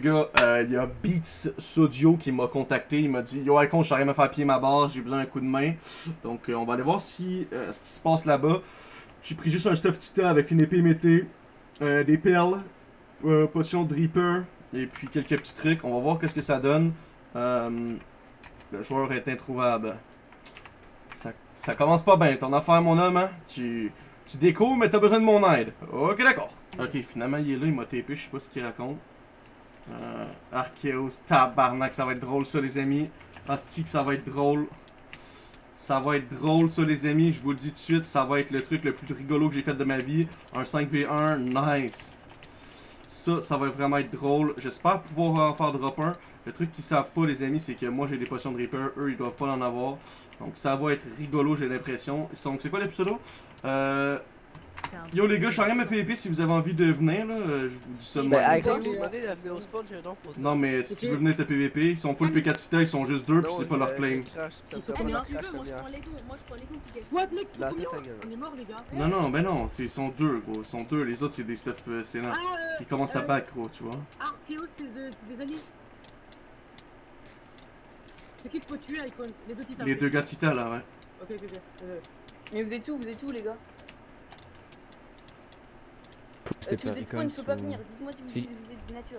gars, euh, il y a Beats Sodio qui m'a contacté. Il m'a dit Yo, Icon, j'arrive à faire pied ma base, j'ai besoin d'un coup de main. Donc, euh, on va aller voir si, euh, ce qui se passe là-bas. J'ai pris juste un stuff titan avec une épée mété, des perles, potion de Reaper, et puis quelques petits trucs. On va voir qu'est-ce que ça donne. Le joueur est introuvable. Ça, commence pas bien. Ton affaire, mon homme, hein? Tu, tu découvres, mais t'as besoin de mon aide. Ok, d'accord. Ok, finalement, il est là, il m'a TP, je sais pas ce qu'il raconte. Euh, Archeos, tabarnak, ça va être drôle ça, les amis. Asti que ça va être drôle. Ça va être drôle ça, les amis. Je vous le dis tout de suite, ça va être le truc le plus rigolo que j'ai fait de ma vie. Un 5v1, nice. Ça, ça va vraiment être drôle. J'espère pouvoir en faire drop 1. Le truc qu'ils savent pas, les amis, c'est que moi j'ai des potions de Reaper, eux ils doivent pas en avoir. Donc ça va être rigolo, j'ai l'impression. Donc c'est quoi les pseudos euh, Yo les gars, je suis rien à PvP si vous avez envie de venir là. euh, Je vous dis ça de donc pour Non mais si tu veux venir te PvP, ils sont full PK Tita, ils sont juste deux puis c'est pas leur claim. Ils sont combien tu veux, moi je prends les deux, moi je prends les deux qui gagnent. What mec, La combien tête à gueule. On est mort les gars. Non non, ben non, c'est- ils sont deux gros, ils sont deux, les autres c'est des stuff euh, sénats. Ah, euh, Ils commencent à back gros, tu vois. C'est de- c'est des alliés. C'est qui qu'il faut tuer, Icon? Les deux titans. Les deux gars Tita là, ouais. Ok, ok, ok. Mais vous êtes où Vous êtes où les gars? C'était pas êtes quoi, Icon il ne peut pas ou- venir. Dites-moi si vous nature.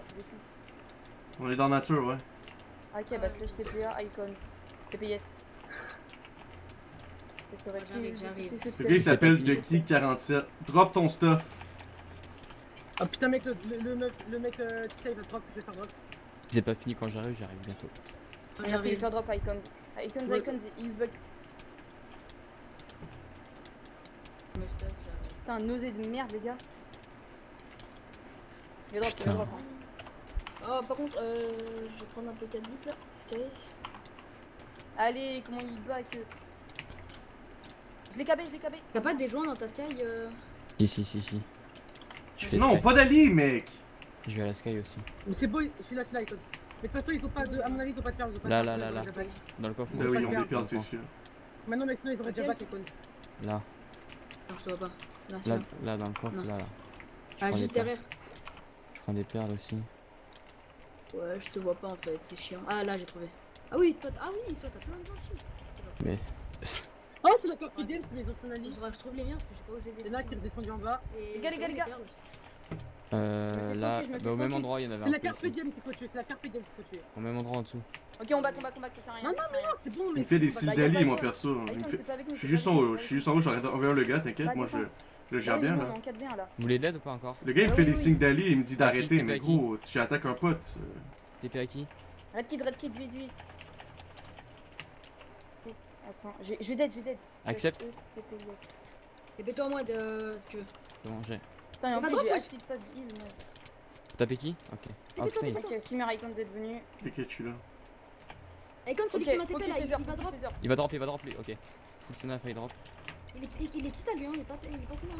On est dans nature, ouais. Ah, Ok, bah slash TPA, icon. TPS. J'arrive, j'arrive. Le gars il s'appelle pas fini. TheGeek47. Drop ton stuff. Ah putain, mec, le, le, le mec, le mec euh, il va drop, je vais faire drop. C'est pas fini quand j'arrive, j'arrive bientôt. On a pris J'arrive. le drop icon. Icons, Ouais. icons, il bug. Putain, nausée de merde, les gars. Vais drop, hein. Oh, par contre, euh, je vais prendre un peu 4 bits là. Sky. Allez, comment il back euh. Je l'ai cabé, je l'ai cabé. T'as pas des joints dans ta Sky euh... Si, si, si, si. Je fais Non, Sky. pas d'allié, mec. Je vais à la Sky aussi. Mais c'est beau, je suis là, je suis là. Mais de toute façon, ils ont pas de. À mon avis, ils ont pas de perles. ils ont pas de Là, là, là, là. Dans le coffre. Pas oui, on perdu, c'est sûr. Maintenant, mec, sinon, ils auraient déjà back, Icon. Là, Non, je te vois pas. Là, là, dans le coffre, Non. là, là. Ah, juste derrière. Prends des perles aussi. Ouais, je te vois pas en fait, c'est chiant. Ah, là, j'ai trouvé. Ah oui, toi, ah oui, toi, t'as plein de gens Mais. Oh, c'est la carte fidèle, c'est les anciens Il je trouve les miens parce que je sais pas où je les ai. C'est là qui est redescendu en bas. Et- Les gars, les gars, les gars. Euh, là, bah, au même endroit, il y en avait C'est la un peu carte ici. diem qu'il faut tuer, c'est la carte diem qu'il faut tuer. Au même endroit en dessous. Ok, on back, on back, on back, ça sert à rien. Non, non, à rien. C'est bon, Il mais. me fait des cils y a de moi, perso. Il c'est Je suis c'est juste en haut, je suis juste en haut, j'arrête d'envers le gars, t'inquiète, Bah, moi je. J'ai Là, bien on là. est en 4v1 là. Vous voulez de l'aide ou pas encore Le gars il me Ah fait des signes d'allié, il me dit d'arrêter, mais gros, tu attaques un pote. euh. TP à qui Red kid, red kid, vite, vite. Attends, je vais- je dead, je vais dead. Accepte. Euh. Et fais-toi moi de. Si tu veux. Bon, j'ai. Putain, et en active pas de heal, taper qui Ok. Oh putain, il... Ok, Chimère Icon d'être venu. Ok, je suis là. Icon, celui qui m'a TP là, il, il va drop. il va drop, il va drop lui, ok. Full Senna, faille drop. Il est, il est hein, il est pas, il est pas sinon.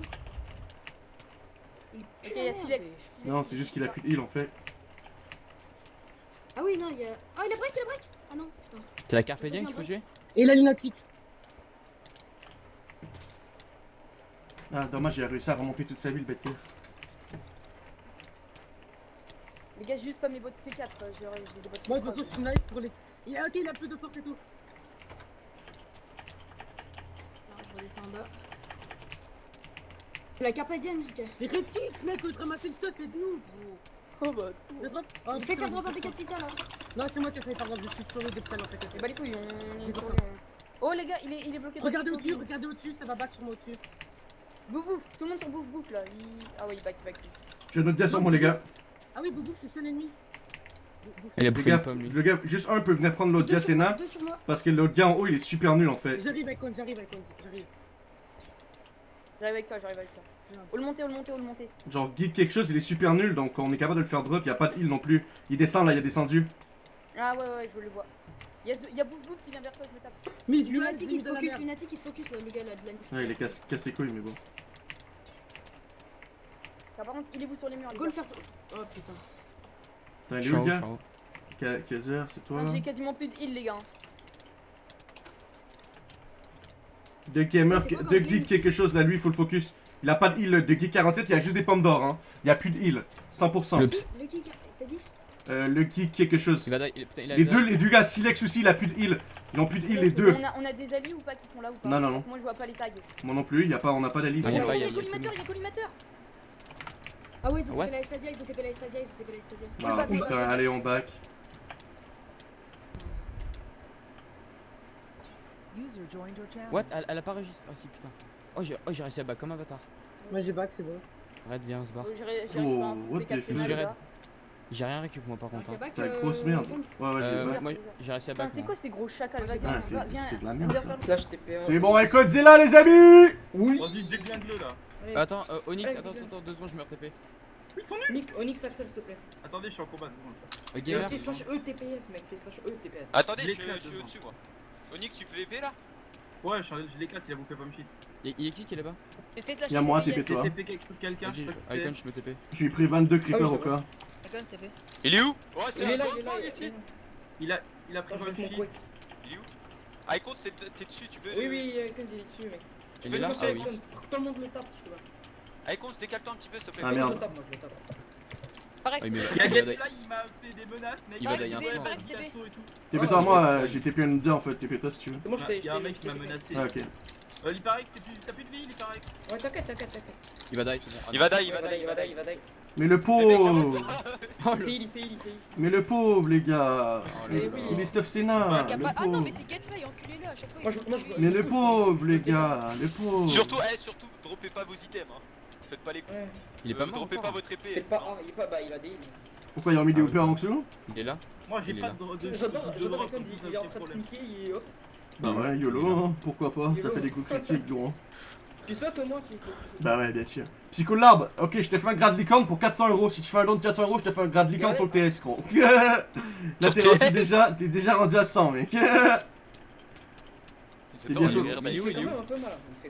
Il pue la merde. Non, c'est juste qu'il a plus de heal en fait. Ah oui, non, il y a. Ah, il a break, il a break Ah non, putain. C'est la Carpe Diem qu'il faut tuer Et la lunatique. Ah, dommage, il a réussi à remonter toute sa vie, le bête pire. Les gars, j'ai juste pas mes bottes P4. euh, J'ai des bottes Moi, de toute P3. façon, je suis nice pour les. Il a, ok, il a plus de force et tout. Alors, je redescends en bas. La carpadienne, ok. Mais réplique, mec, le ramasser le stuff et de nous, gros. Oh bah, Le drop. Oh, J'ai fait putain, faire drop avec 4 titans là. Non, c'est moi qui ai fait faire drop, je suis sur depuis tout à l'heure, t'inquiète. bah les couilles, on est compris. Oh les gars, il est, il est bloqué dans Regardez au-dessus, regardez au-dessus, ça va back sur moi au-dessus. Bouf bouf, tout le monde sur bouf bouf là. Il... Ah ouais, il back, il back. J'ai une autre dia sur moi, les gars. Ah oui, Boubou, c'est son ennemi. Il a Le bouffé gars, une pomme lui. le gars, juste un peut venir prendre l'autre sur moi. Parce que l'autre gars en haut, il est super nul en fait. J'arrive, Icon, j'arrive, Icon, j'arrive. J'arrive avec toi, j'arrive avec toi. All le monter, all le monter, all le monter. Genre, guide quelque chose, il est super nul, donc on est capable de le faire drop, il a pas de heal non plus. Il descend là, il a descendu. Ah ouais, ouais, je le vois. Il y a, il bouf bouf qui vient vers toi, je me tape. Mais mis il la focus, lunatic, il focus, euh, le gars là, de la Ouais, il est casse, casse les couilles, mais bon. Ça, par contre, il est vous sur les murs. Go le faire. Oh putain. T'as un Je suis en le gars c'est toi J'ai quasiment plus de heal, les gars. De gamer, de geek quelque chose là, lui, il faut le focus. Il a pas de heal, de geek 47, il y a juste des pommes d'or, hein. Il y a plus de heal. 100%. Oups. Le qui, t'as dit? Euh, le geek quelque chose. Il va die. il- Putain, il a Les deux, les deux gars, Silex aussi, il a plus de heal. Ils ont plus de heal, les deux. On a, on a des alliés ou pas qui sont là ou pas? Non, non, non. Moi je vois pas les tags. Moi non plus, y a pas, on n'a pas d'alliés Ah, y a il y a a- a collimateur, il y a collimateur. Ah ouais, ils ont. TP la Estasia, ils ont TP la Estasia, ils ont TP la Estasia. Ah putain, allez, on back. What? Elle, elle a pas réussi. Oh si, putain. Oh, j'ai oh, j'ai réussi à back comme un bâtard. Moi j'ai back, c'est bon. Red, viens, on se barre. Oh, J'ai what the rien récup moi par contre. C'est hein. T'as une grosse merde. Ouais, ouais, j'ai Euh, back. moi j'ai réussi à back. c'est quoi ces gros chacals Ah, c'est va- viens. c'est de la merde ça. Flash TP. C'est bon, avec Godzilla, les amis Oui. Vas-y, dégaine-le là. Attends, euh, Onyx, Ouais, attends, attends, deux secondes, je me RTP. Ils sont nuls. Nick, Onyx Axel, s'il te plaît. Attendez, je suis en combat. Gamer, Fais slash E TPS, mec. Fais slash E TPS. Attendez, Je suis au-dessus moi. Onyx, tu PVP là Ouais, je, je l'éclate, il a bouffé pomme shit. il il est qui qui est là-bas Mais fais slash Y'a moi, TP, TP C'est toi. TP quelqu'un, je sais Icon, c'est. je me TP. J'ai pris 22 creepers Ah au cas. Icon, c'est fait. Il est où Ouais, c'est Il est un là, il est là. il ici. là. Il a, il a pris pomme mon shit. Il est où Ah, Icon, c'est- t'es dessus, tu peux. Oui, oui, Icons, il est dessus, mec. Il est là Je Ah que tout le monde le tape, si tu veux. Ah, Icon, décale-toi un petit peu, s'il te plaît. Ah, Moi, merde. Je le tape, moi, je le tape. Pareil, Ah, il m'a fait des menaces, mec. Il va des TP. toi, moi, euh, j'ai TP une 2 en fait. TP toi si tu veux. C'est moi, je t'ai. Il y a un mec qui m'a menacé. Ah, ok. Euh, l'Hyparex, t'as plus t'as plus de vie, l'Hyparex. Ouais, t'inquiète, t'inquiète, t'inquiète. Il va die, c'est bon. Ah, Il va die, il va die, il va die, il va die. Mais le pauvre Oh, Il sait, il sait, il sait. Mais le pauvre, les gars Oh. Il est stuff pas- Ah non, mais c'est Getfly, enculez-le à chaque fois. Mais le pauvre, les gars Le pauvre Surtout, eh, surtout, droppez pas vos items. Hein. Faites pas les coups. Ouais. Il est Euh, pas mort. Droppez encore. pas votre épée. Faites pas. ah, Il est pas. Bah, il a des. Pourquoi ils ont mis des hoopers en dessous Il est là. Moi, j'ai Il est pas là. de J'adore, j'adore il- il est en train de sneaker et hop. Bah ouais, YOLO, hein, pourquoi pas, ça fait des coups critiques, gros. hein. Tu sautes au moins. Bah ouais, bien sûr. Psycho Larbe, ok, je te fais un grade licorne pour 400 euros. Si tu fais un don de 400 euros, je te fais un grade licorne sur le TS, gros. Là, t'es déjà, t'es déjà rendu à 100, mec. C'est bientôt. temps, Il est où, il est où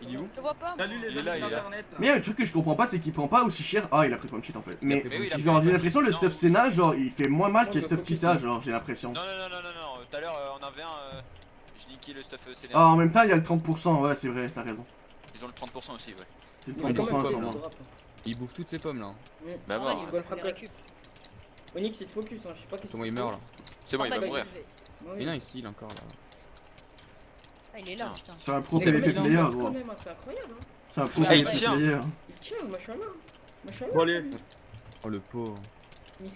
Il est où. Je vois pas. Salut les Il est amis là, il est là. d'internet. Mais il y a un truc que je comprends pas, c'est qu'il prend pas aussi cher. Ah, il a pris point shit en fait. Mais, genre, j'ai l'impression le stuff Senna, genre, il fait moins mal que le stuff Tita, genre, j'ai l'impression. Non, non, non, non, non, non. Tout à l'heure, euh, on avait un. euh, J'ai niqué le stuff CNR. Ah, en même temps, il y a le 30%, ouais, c'est vrai, t'as raison. Ils ont le 30% aussi, ouais. C'est le Ouais, quand 30% même, c'est sûrement. Il bouffe toutes ses pommes là. Mm. Bah, les frappe. récup. Onyx, il te focus, hein. Je sais pas qu'est-ce C'est bon, il meurt là. C'est bon, il va mourir. il fait. Ouais. Mais non, ici il est encore là. Ah, il est là, putain. C'est un pro PvP player, gros. hein, C'est incroyable, hein. C'est un pro Ah, il PvP tient. player. Il tient, machallah. Machallah. Bon, allez. Oh le pauvre. Je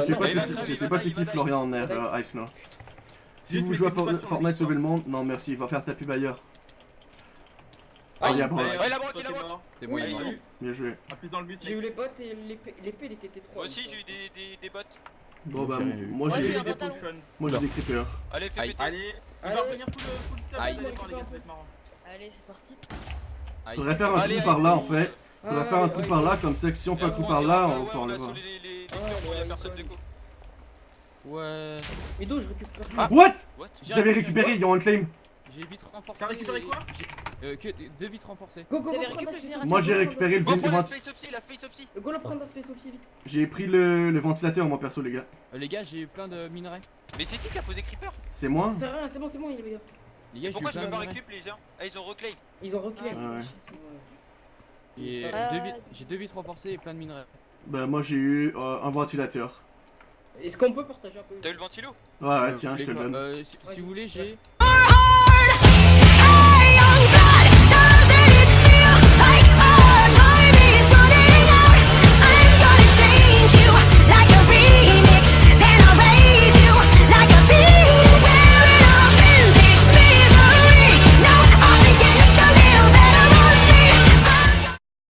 sais pas- c'est qui, je pas c'est. Florian en air, euh, Ice là. Si vous jouez à Fortnite chat. Sauver le Monde, non merci, il va faire taper bailleur. Ah, il y a Brock. Ouais, il a Brock, il a t'es Brock. C'est bon, il est Bien joué. Bus, J'ai eu les bottes et l'épée il était T3. Moi aussi, j'ai eu des, des, des bots. Bon bah, moi j'ai Des pantalon. potions. moi j'ai des creepers. Allez, fais péter. Allez, il va revenir full full marrant. Allez, c'est parti. Faudrait faire un trou par là en fait. Faudrait faire un trou par là, comme ça que si on fait un Et trou par là, on peut a enlever. il y a ouais. Ouais. Mido, je récupère. Ah. What? What? J'avais récupéré, ils ont un claim. J'ai vite renforcé. T'as récupéré quoi? Euh, que deux vitres renforcées. Go, go, go, le Moi j'ai récupéré le Go prendre la vent- space opsy, la space opsy. Go le prendre dans Space Opsy vite. J'ai pris le, le ventilateur moi perso les gars. Euh, les gars, j'ai eu plein de minerais. Mais c'est qui qui a posé Creeper C'est moi c'est bon, c'est bon, les gars. Les gars, Pourquoi je peux pas minerais. récup les gens Ah, ils ont reclaim. Ils ont reculé. Ah, ouais. Et Ah, j'ai deux vitres renforcées et plein de minerais. Bah moi j'ai eu euh, un ventilateur. Est-ce qu'on peut partager un peu? T'as eu le ventilo? Ouais ouais Euh, tiens je te le donne. Euh, si vous voulez, j'ai.